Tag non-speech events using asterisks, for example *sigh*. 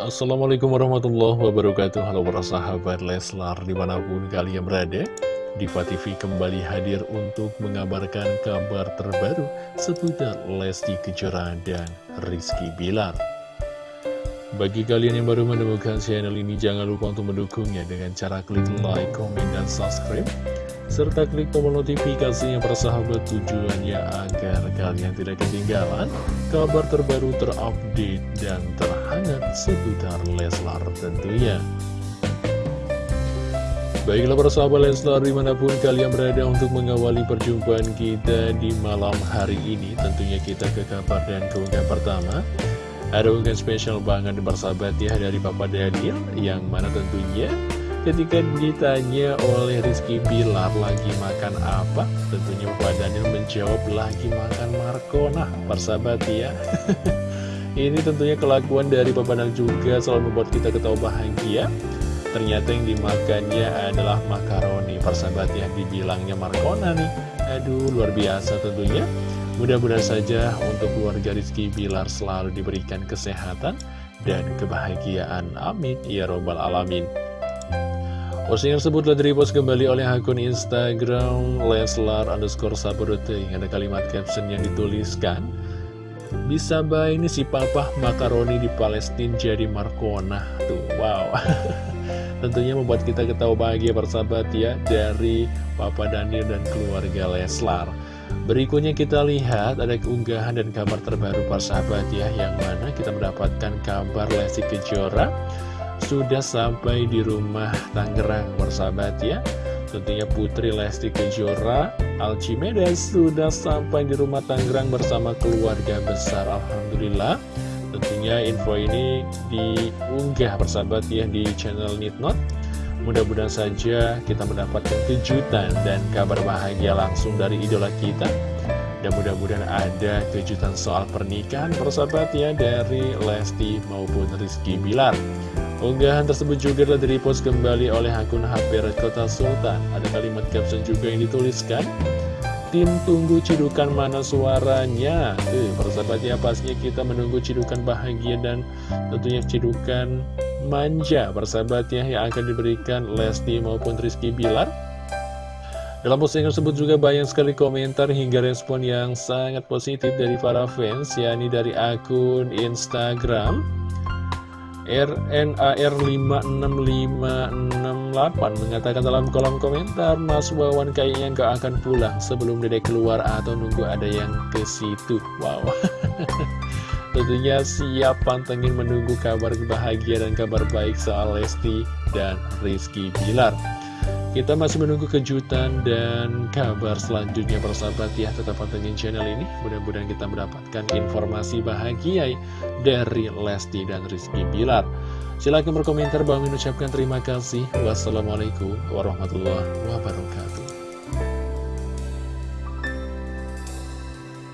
Assalamualaikum warahmatullahi wabarakatuh Halo para sahabat Leslar di mana pun kalian berada Diva TV kembali hadir untuk mengabarkan kabar terbaru seputar Lesti Kejora dan Rizky Bilar bagi kalian yang baru menemukan channel ini, jangan lupa untuk mendukungnya dengan cara klik like, komen, dan subscribe. Serta klik tombol notifikasinya persahabat tujuannya agar kalian tidak ketinggalan kabar terbaru terupdate dan terhangat seputar Leslar tentunya. Baiklah persahabat Leslar di mana pun kalian berada untuk mengawali perjumpaan kita di malam hari ini Tentunya kita ke kabar dan keunggah pertama. Ada unggahan spesial banget bersahabat ya dari Papa Daniel Yang mana tentunya ketika ditanya oleh Rizky Bilar lagi makan apa? Tentunya Papa Daniel menjawab lagi makan Markona Persahabat ya *laughs* Ini tentunya kelakuan dari Papa Daniel juga selalu membuat kita ketawa bahagia Ternyata yang dimakannya adalah makaroni Persahabat ya dibilangnya Markona nih Aduh luar biasa tentunya Mudah-mudahan saja untuk keluarga Rizky Bilar selalu diberikan kesehatan dan kebahagiaan. Amin. Ya Robbal Alamin. Postingan tersebut telah direpost kembali oleh akun Instagram Leslar underscore Sabodote. Ada kalimat caption yang dituliskan. Bisa baik ini si papa makaroni di Palestina jadi Markona. Tuh, wow. *laughs* Tentunya membuat kita ketawa bahagia bersahabat ya dari Papa Daniel dan keluarga Leslar. Berikutnya kita lihat ada keunggahan dan kabar terbaru para sahabat ya Yang mana kita mendapatkan kabar Lesti Kejora Sudah sampai di rumah Tangerang para sahabat ya Tentunya Putri Lesti Kejora Alcimedes sudah sampai di rumah Tangerang bersama keluarga besar Alhamdulillah. Tentunya info ini diunggah persahabat ya di channel Nitnot. Mudah-mudahan saja kita mendapatkan kejutan dan kabar bahagia langsung dari idola kita. Dan mudah-mudahan ada kejutan soal pernikahan persahabat ya dari Lesti maupun Rizky Bilar Unggahan tersebut juga telah direpost kembali oleh akun HP Red Kota Sultan. Ada kalimat caption juga yang dituliskan Tim tunggu cidukan mana suaranya. Tuh, persahabatnya pastinya kita menunggu cidukan bahagia dan tentunya cidukan manja persahabatnya yang akan diberikan Lesti maupun Rizky Bilar. Dalam postingan tersebut juga banyak sekali komentar hingga respon yang sangat positif dari para fans yakni dari akun Instagram RNAR56568 mengatakan dalam kolom komentar Mas Wawan kayaknya nggak akan pulang sebelum dedek keluar atau nunggu ada yang ke situ. Wow. *laughs* Tentunya siap pantengin menunggu kabar bahagia dan kabar baik soal Lesti dan Rizky Bilar Kita masih menunggu kejutan dan kabar selanjutnya persahabat ya. Tetap pantengin channel ini. Mudah-mudahan kita mendapatkan informasi bahagia dari Lesti dan Rizky Bilar. Silahkan berkomentar, Bang mengucapkan terima kasih. Wassalamualaikum warahmatullahi wabarakatuh